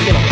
Porque no.